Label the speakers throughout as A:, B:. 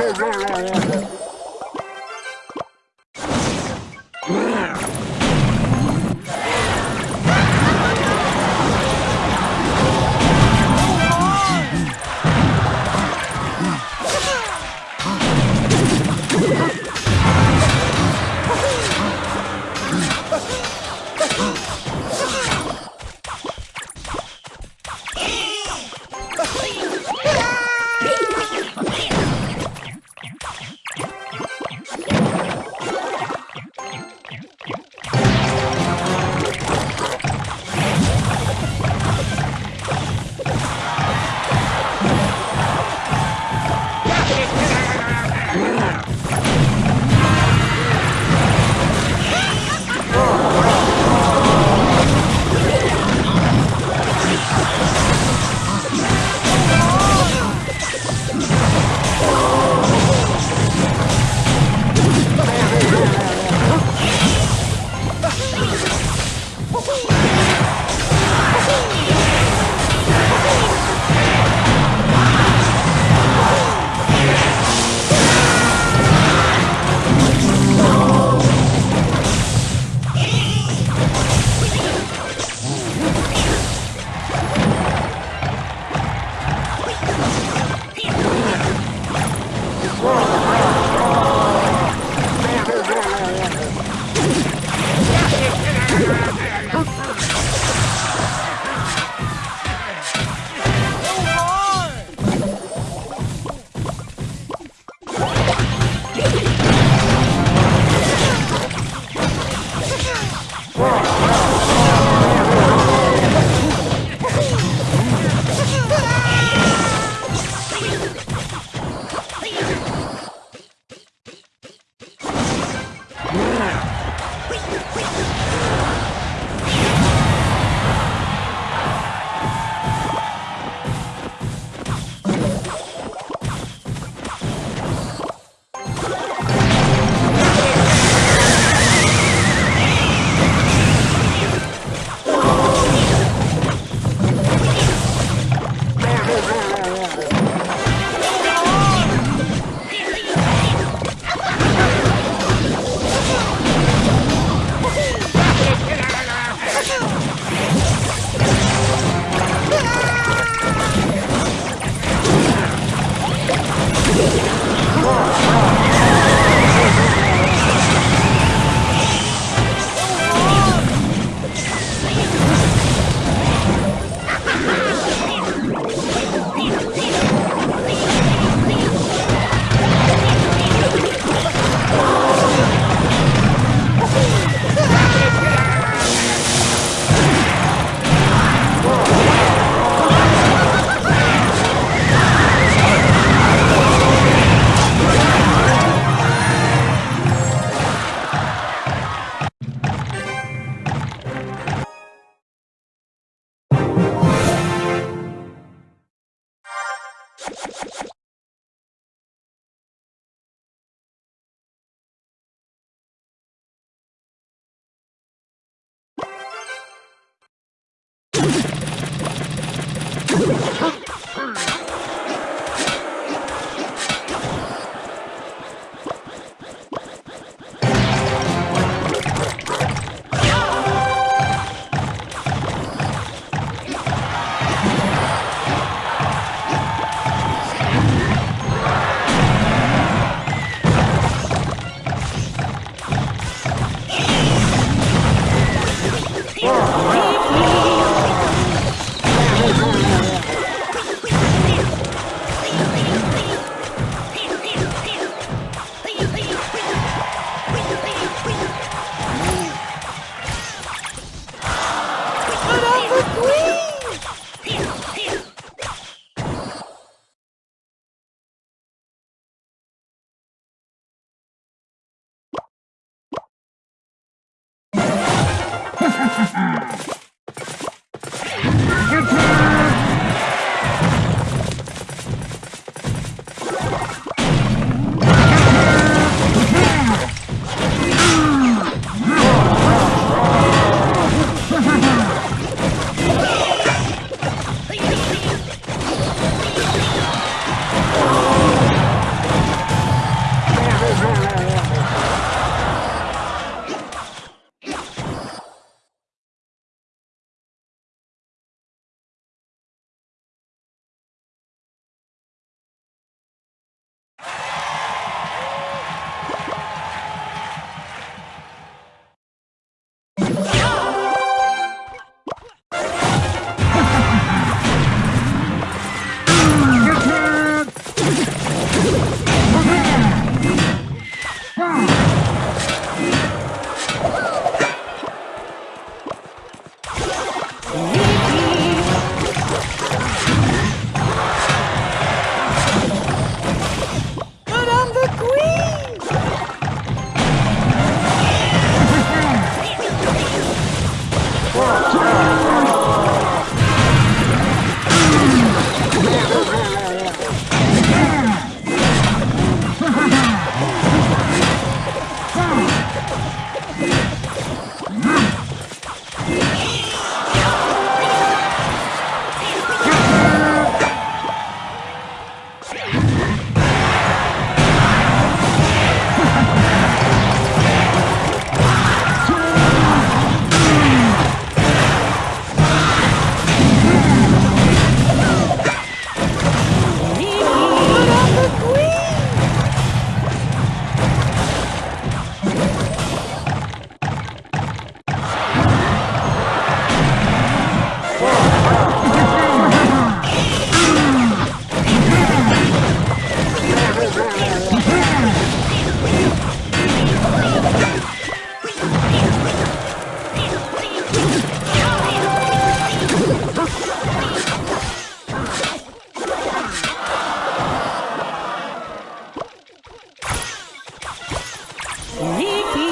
A: 没有，没有，没 Sneaky.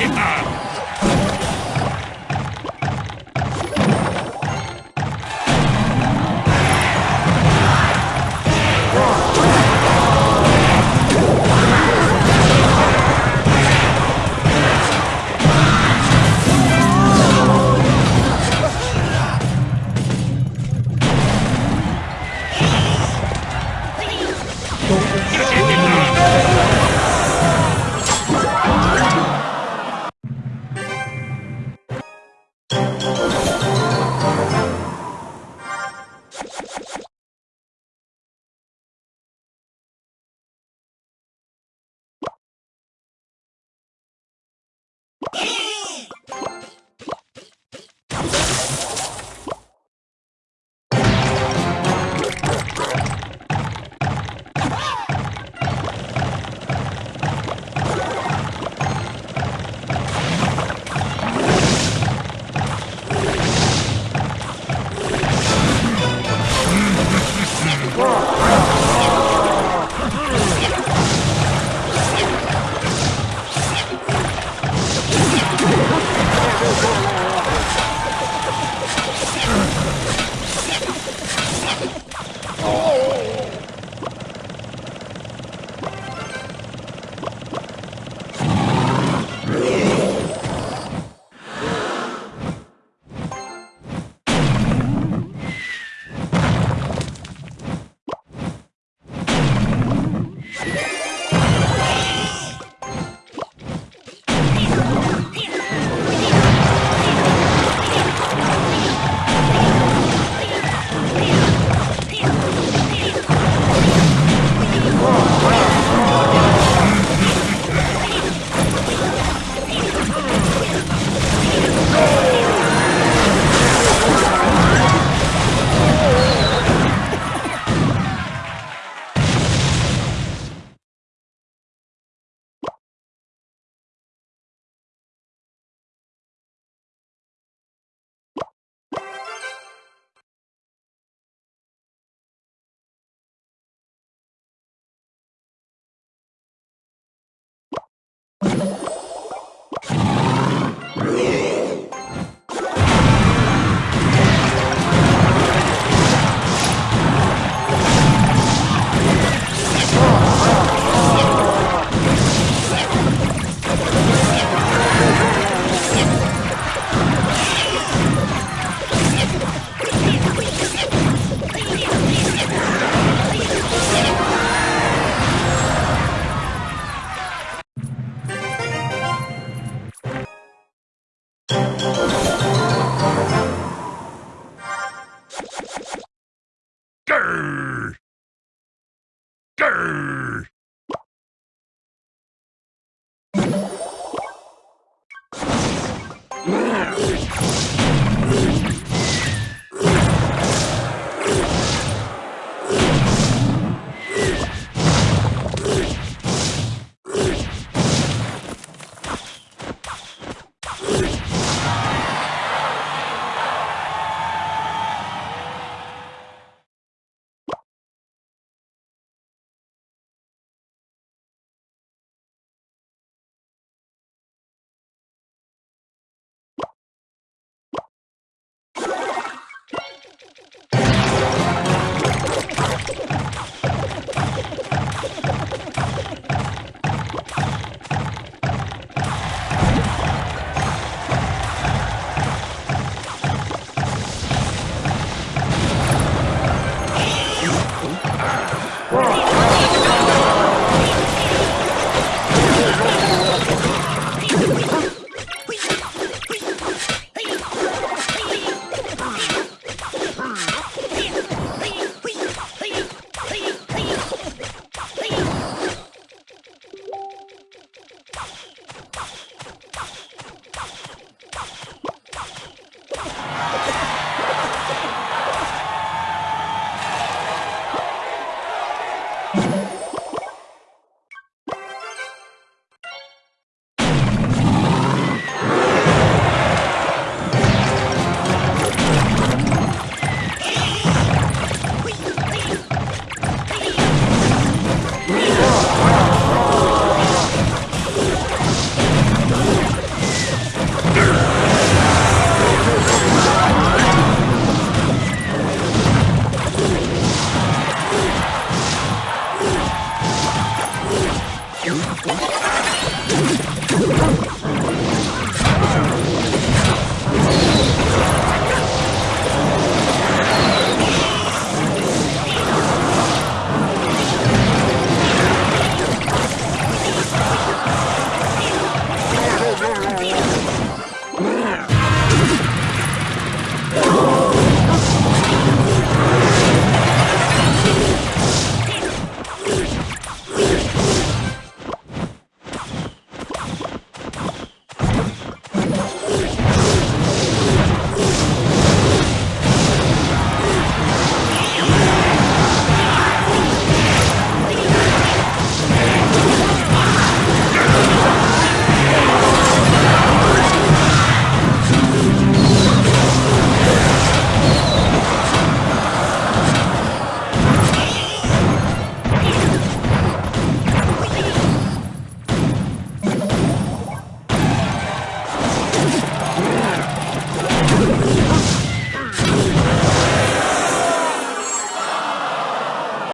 A: けた Thank